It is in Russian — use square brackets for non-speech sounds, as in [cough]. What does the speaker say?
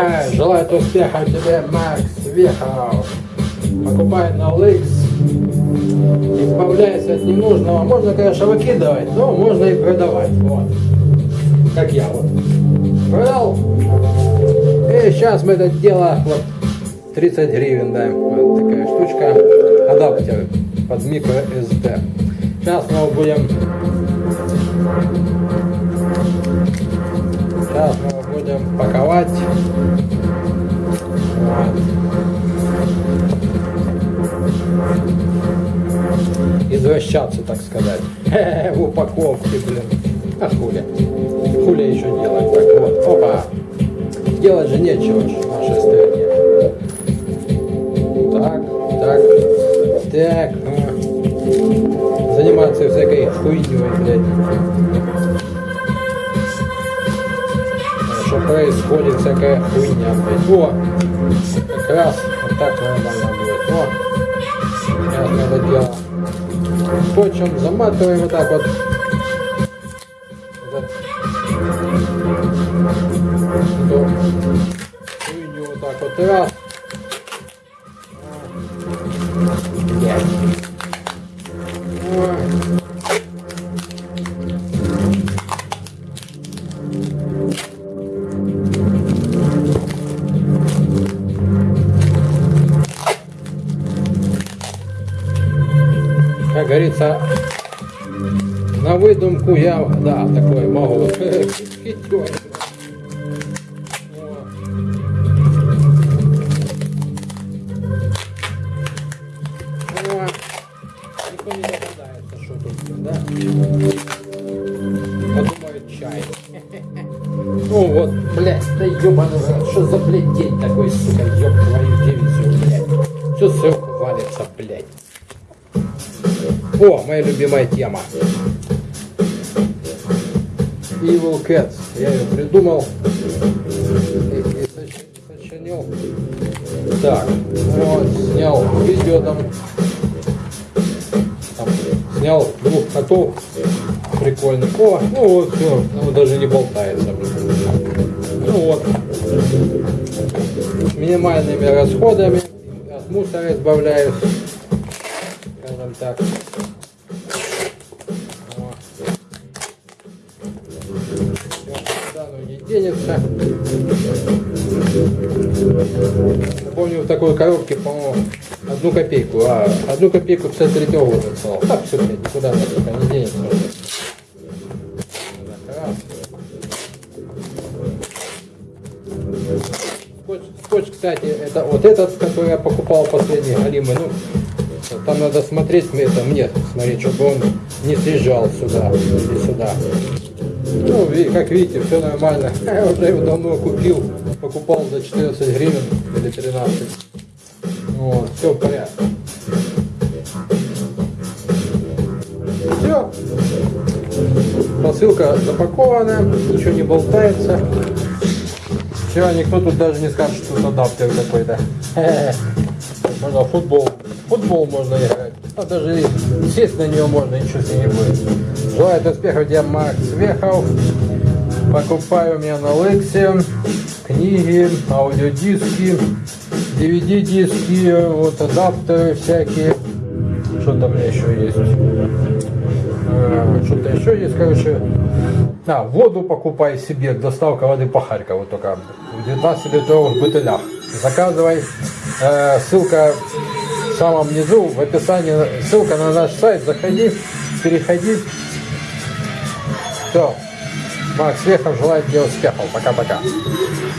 Эй, желает успеха тебе, Макс Вехов. Покупай на OLX. Избавляйся от ненужного. Можно, конечно, выкидывать, но можно и продавать. Вот. Как я вот. Продал. И сейчас мы это дело вот 30 гривен даем. Вот такая штучка. Адаптер под микро SD. Сейчас мы будем Сейчас мы его будем паковать. Извращаться, так сказать. [laughs] В упаковке, блин. А хули? Хули еще делать? Так вот, опа. Делать же нечего в нашей. Так, так, так. Заниматься всякой хуйней, блядь. Происходит всякая хуйня, блядь. О, как раз вот так нормально будет. О, сейчас это дело скотчем заматываем вот так вот. Эту вот так вот раз. Как говорится, на выдумку я, да, такой могу. [laughs] Ну вот, блядь, да ебаный что за, блядь, день такой, сука, ёб твою дивизию, блядь. Все сверху валится, блядь. О, моя любимая тема. Evil Cats. Я ее придумал и, и соч- сочинил. Так, вот, снял видео там. там снял двух котов прикольных. О, ну вот все, ну даже не болтается. Ну вот. С минимальными расходами от мусора избавляюсь. Скажем так. Вот. Куда оно не денется. Помню в такой коробке, по-моему, одну копейку, а одну копейку 53 года стал. Так все, блядь, никуда сука, не денется раз. Скотч, скотч, кстати, это вот этот, который я покупал последний, Галимый, ну, там надо смотреть, мне это мне смотреть, чтобы он не съезжал сюда и сюда. Ну, как видите, все нормально. [laughs] Я уже его давно купил, покупал за 14 гривен или 13. Вот, все в порядке. Все. Посылка запакована, ничего не болтается. Все, никто тут даже не скажет, что это адаптер какой-то. [laughs] Можно футбол. Футбол можно играть. А даже сесть на него можно, ничего себе не будет. Желаю успехов тебе, Макс Вехов. Покупаю у меня на Лексе книги, аудиодиски, DVD-диски, вот адаптеры всякие. Что там у меня еще есть? Э, Что-то еще есть, короче. А, воду покупай себе, доставка воды по Харькову только в 19-литровых бутылях. Заказывай. Э, ссылка самом низу, в описании, ссылка на наш сайт. Заходи, переходи. Все. Макс Вехов желает тебе успехов. Пока-пока.